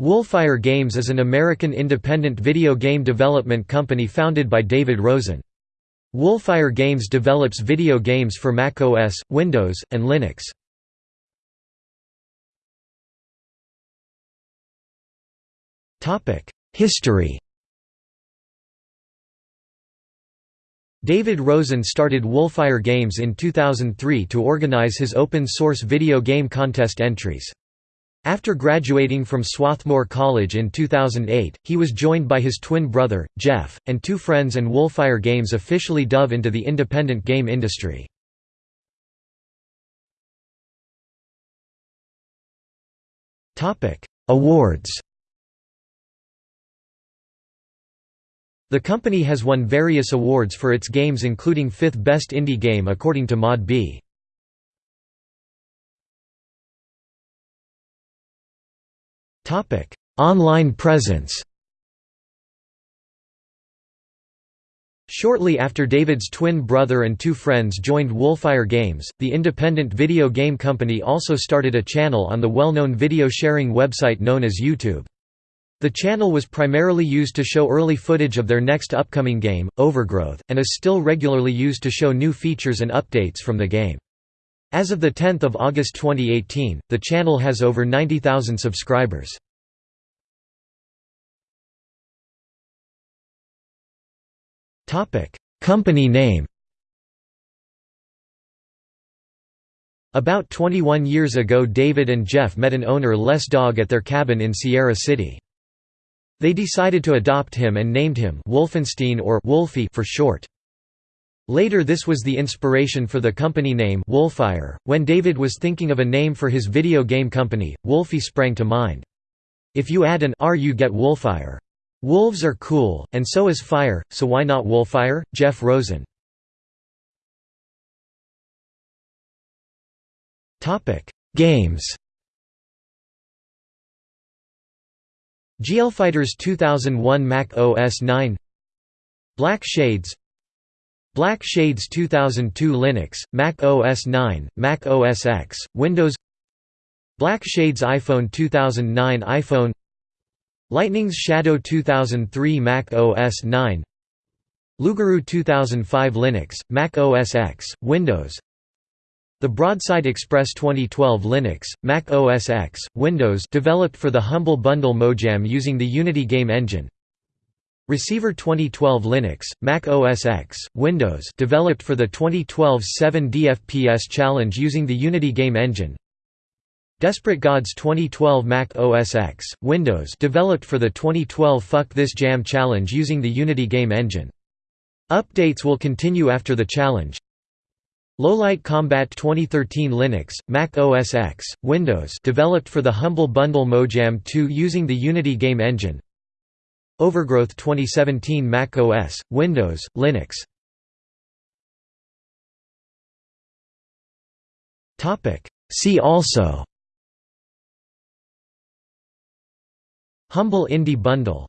Wolfire Games is an American independent video game development company founded by David Rosen. Wolfire Games develops video games for Mac OS, Windows, and Linux. History David Rosen started Wolfire Games in 2003 to organize his open-source video game contest entries. After graduating from Swarthmore College in 2008, he was joined by his twin brother, Jeff, and two friends and Wolfire Games officially dove into the independent game industry. Awards The company has won various awards for its games including 5th Best Indie Game according to ModDB. Online presence Shortly after David's twin brother and two friends joined Wolfire Games, the independent video game company also started a channel on the well-known video sharing website known as YouTube. The channel was primarily used to show early footage of their next upcoming game, Overgrowth, and is still regularly used to show new features and updates from the game. As of 10 August 2018, the channel has over 90,000 subscribers. Company name About 21 years ago David and Jeff met an owner Les Dog at their cabin in Sierra City. They decided to adopt him and named him Wolfenstein or Wolfie for short. Later this was the inspiration for the company name Wolfire. When David was thinking of a name for his video game company, Wolfie sprang to mind. If you add an R you get Wolfire. Wolves are cool, and so is fire, so why not Wolfire? Jeff Rosen. Games GLFighters 2001 Mac OS 9 Black Shades Black Shades 2002 Linux, Mac OS 9, Mac OS X, Windows Black Shades iPhone 2009 iPhone Lightning's Shadow 2003 Mac OS 9 Lugaru 2005 Linux, Mac OS X, Windows the Broadside Express 2012 Linux, Mac OS X, Windows developed for the Humble Bundle Mojam using the Unity game engine Receiver 2012 Linux, Mac OS X, Windows developed for the 2012 7 DFPS Challenge using the Unity game engine Desperate Gods 2012 Mac OS X, Windows developed for the 2012 Fuck This Jam Challenge using the Unity game engine. Updates will continue after the challenge. Lowlight Combat 2013 Linux, Mac OS X, Windows developed for the Humble Bundle Mojam 2 using the Unity game engine Overgrowth 2017 Mac OS, Windows, Linux. Topic. See also. Humble Indie Bundle